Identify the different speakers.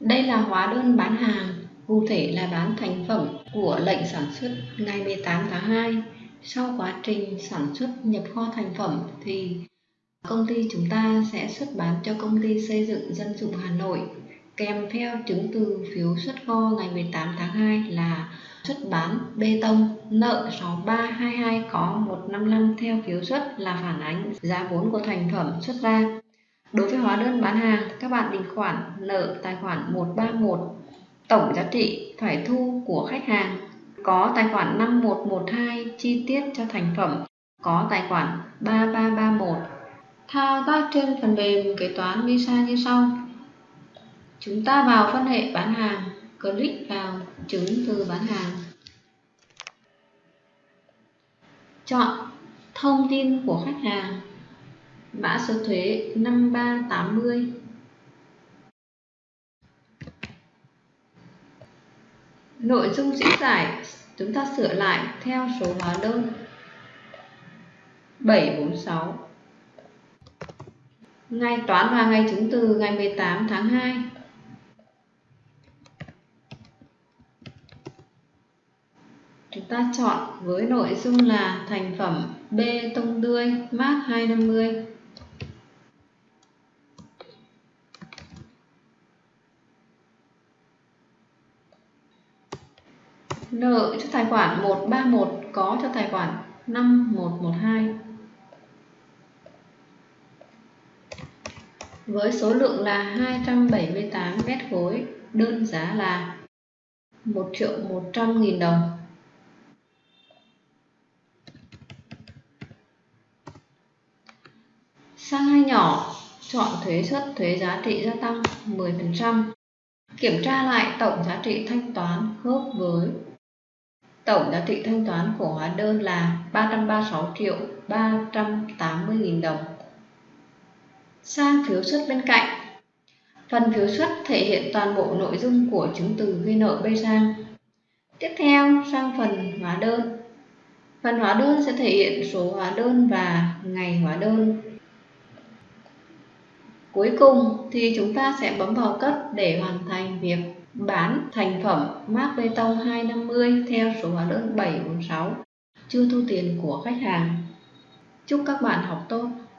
Speaker 1: Đây là hóa đơn bán hàng, cụ thể là bán thành phẩm của lệnh sản xuất ngày 18 tháng 2. Sau quá trình sản xuất nhập kho thành phẩm thì công ty chúng ta sẽ xuất bán cho công ty xây dựng dân dụng Hà Nội kèm theo chứng từ phiếu xuất kho ngày 18 tháng 2 là xuất bán bê tông nợ 6322 có 155 theo phiếu xuất là phản ánh giá vốn của thành phẩm xuất ra. Đối với hóa đơn bán hàng, các bạn định khoản nợ tài khoản 131 tổng giá trị phải thu của khách hàng. Có tài khoản 5112 chi tiết cho thành phẩm có tài khoản 3331 thao tác trên phần mềm kế toán Visa như sau. Chúng ta vào phân hệ bán hàng click vào chứng từ bán hàng. Chọn thông tin của khách hàng mã số thuế 5380 nội dung diễn giải, chúng ta sửa lại theo số hóa đơn. 746 ngày toán và ngày chứng từ, ngày 18 tháng 2 chúng ta chọn với nội dung là thành phẩm bê tông tươi mát 250 nợ cho tài khoản 131 có cho tài khoản 5112 với số lượng là 278 mét khối, đơn giá là 1 triệu 100 nghìn đồng. Sang hai nhỏ, chọn thuế suất thuế giá trị gia tăng 10% kiểm tra lại tổng giá trị thanh toán khớp với Tổng giá trị thanh toán của hóa đơn là 336 triệu 380 nghìn đồng. Sang phiếu xuất bên cạnh. Phần phiếu xuất thể hiện toàn bộ nội dung của chứng từ ghi nợ B sang. Tiếp theo, sang phần hóa đơn. Phần hóa đơn sẽ thể hiện số hóa đơn và ngày hóa đơn. Cuối cùng thì chúng ta sẽ bấm vào cất để hoàn thành việc bán thành phẩm mác bê tông 250 theo số hóa đơn 746 chưa thu tiền của khách hàng. Chúc các bạn học tốt!